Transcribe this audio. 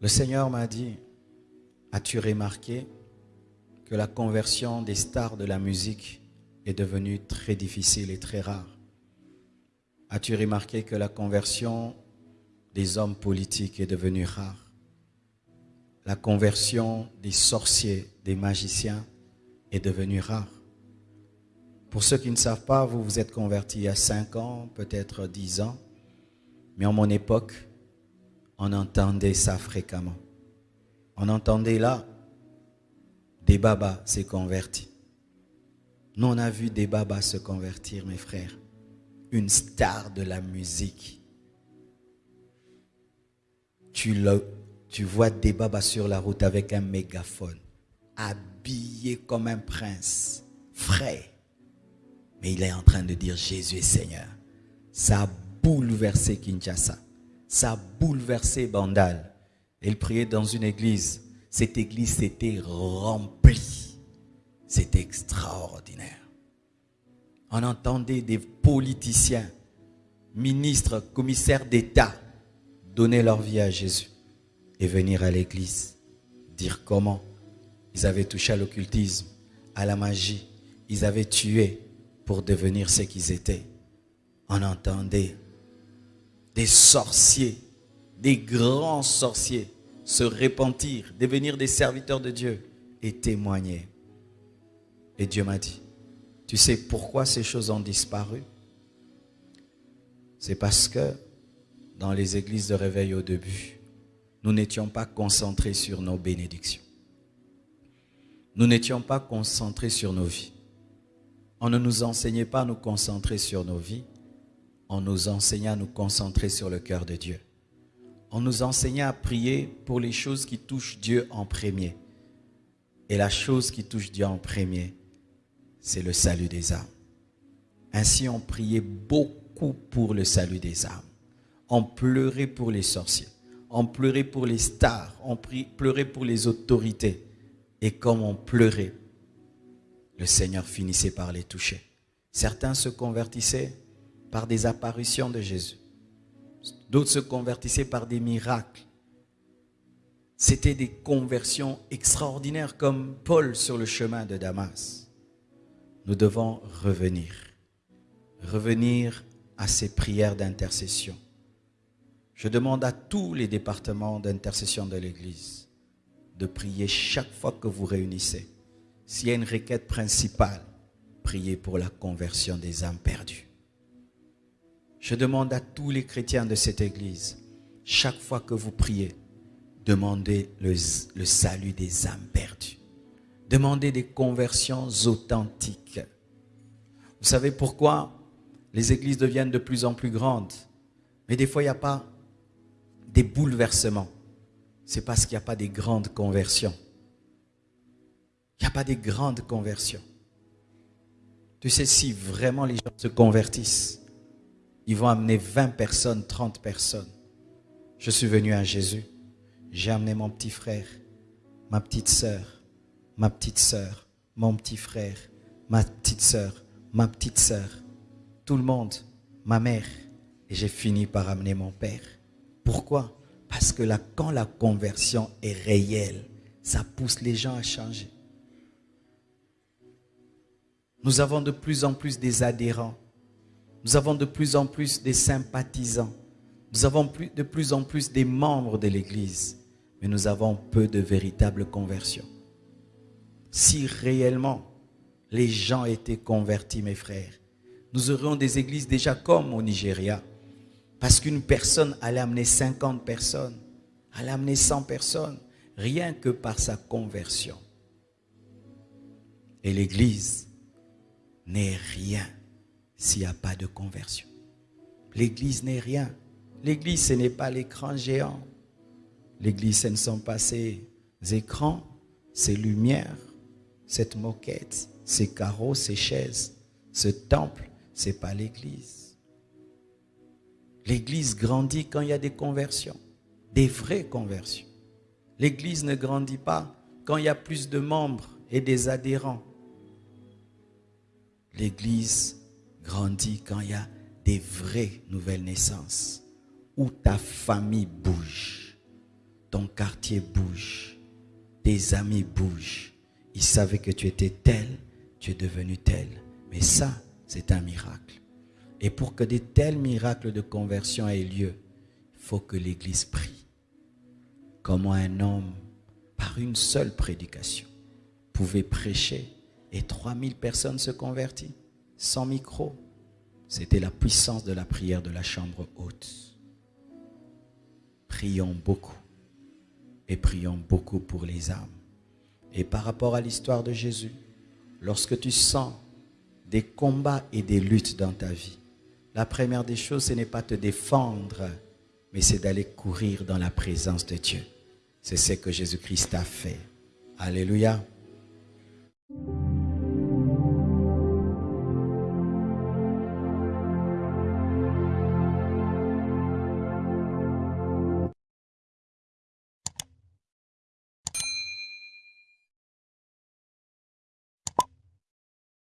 Le Seigneur m'a dit, as-tu remarqué que la conversion des stars de la musique est devenue très difficile et très rare? As-tu remarqué que la conversion des hommes politiques est devenue rare? La conversion des sorciers, des magiciens est devenue rare? Pour ceux qui ne savent pas, vous vous êtes convertis il y a 5 ans, peut-être 10 ans, mais en mon époque, on entendait ça fréquemment. On entendait là, des babas s'est convertis. Nous, on a vu des babas se convertir, mes frères. Une star de la musique. Tu, le, tu vois des babas sur la route avec un mégaphone, habillé comme un prince, frais. Mais il est en train de dire Jésus Seigneur. Ça a bouleversé Kinshasa ça a bouleversé Bandal. Il priait dans une église. Cette église s'était remplie. C'était extraordinaire. On entendait des politiciens, ministres, commissaires d'État donner leur vie à Jésus et venir à l'église. Dire comment ils avaient touché à l'occultisme, à la magie. Ils avaient tué pour devenir ce qu'ils étaient. On entendait des sorciers, des grands sorciers se repentir, devenir des serviteurs de Dieu et témoigner. Et Dieu m'a dit, tu sais pourquoi ces choses ont disparu? C'est parce que dans les églises de réveil au début, nous n'étions pas concentrés sur nos bénédictions. Nous n'étions pas concentrés sur nos vies. On ne nous enseignait pas à nous concentrer sur nos vies, on nous enseignait à nous concentrer sur le cœur de Dieu. On nous enseignait à prier pour les choses qui touchent Dieu en premier. Et la chose qui touche Dieu en premier, c'est le salut des âmes. Ainsi, on priait beaucoup pour le salut des âmes. On pleurait pour les sorciers. On pleurait pour les stars. On pleurait pour les autorités. Et comme on pleurait, le Seigneur finissait par les toucher. Certains se convertissaient par des apparitions de Jésus. D'autres se convertissaient par des miracles. C'était des conversions extraordinaires comme Paul sur le chemin de Damas. Nous devons revenir. Revenir à ces prières d'intercession. Je demande à tous les départements d'intercession de l'Église de prier chaque fois que vous réunissez. S'il y a une requête principale, priez pour la conversion des âmes perdues. Je demande à tous les chrétiens de cette église, chaque fois que vous priez, demandez le, salut des âmes perdues. Demandez des conversions authentiques. Vous savez pourquoi? Les églises deviennent de plus en plus grandes, mais des fois il n'y a pas des bouleversements. C'est parce qu'il n'y a pas des grandes conversions. Il n'y a pas des grandes conversions. Tu sais, si vraiment les gens se convertissent, ils vont amener 20 personnes, 30 personnes. Je suis venu à Jésus. J'ai amené mon petit frère, ma petite sœur, ma petite sœur, mon petit frère, ma petite sœur, ma petite sœur, tout le monde, ma mère. Et j'ai fini par amener mon père. Pourquoi? Parce que là, quand la conversion est réelle, ça pousse les gens à changer. Nous avons de plus en plus des adhérents nous avons de plus en plus des sympathisants. Nous avons de plus en plus des membres de l'Église. Mais nous avons peu de véritables conversions. Si réellement les gens étaient convertis, mes frères, nous aurions des églises déjà comme au Nigeria. Parce qu'une personne allait amener 50 personnes, allait amener 100 personnes, rien que par sa conversion. Et l'église n'est rien s'il n'y a pas de conversion. L'église n'est rien. L'église, ce n'est pas l'écran géant. L'église, ce ne sont pas ces écrans, ces lumières, cette moquette, ces carreaux, ces chaises. Ce temple, ce n'est pas l'église. L'église grandit quand il y a des conversions, des vraies conversions. L'église ne grandit pas quand il y a plus de membres et des adhérents. L'église grandit quand il y a des vraies nouvelles naissances, où ta famille bouge. ton quartier bouge, tes amis bougent. Ils savaient que tu étais tel, tu es devenu tel. Mais ça, c'est un miracle. Et pour que de tels miracles de conversion aient lieu, il faut que l'Église prie. Comment un homme, par une seule prédication, pouvait prêcher et 3000 personnes se convertissent? Sans micro. C'était la puissance de la prière de la chambre haute. Prions beaucoup et prions beaucoup pour les âmes. Et par rapport à l'histoire de Jésus, lorsque tu sens des combats et des luttes dans ta vie, la première des choses, ce n'est pas te défendre, mais c'est d'aller courir dans la présence de Dieu. C'est ce que Jésus-Christ a fait. Alléluia.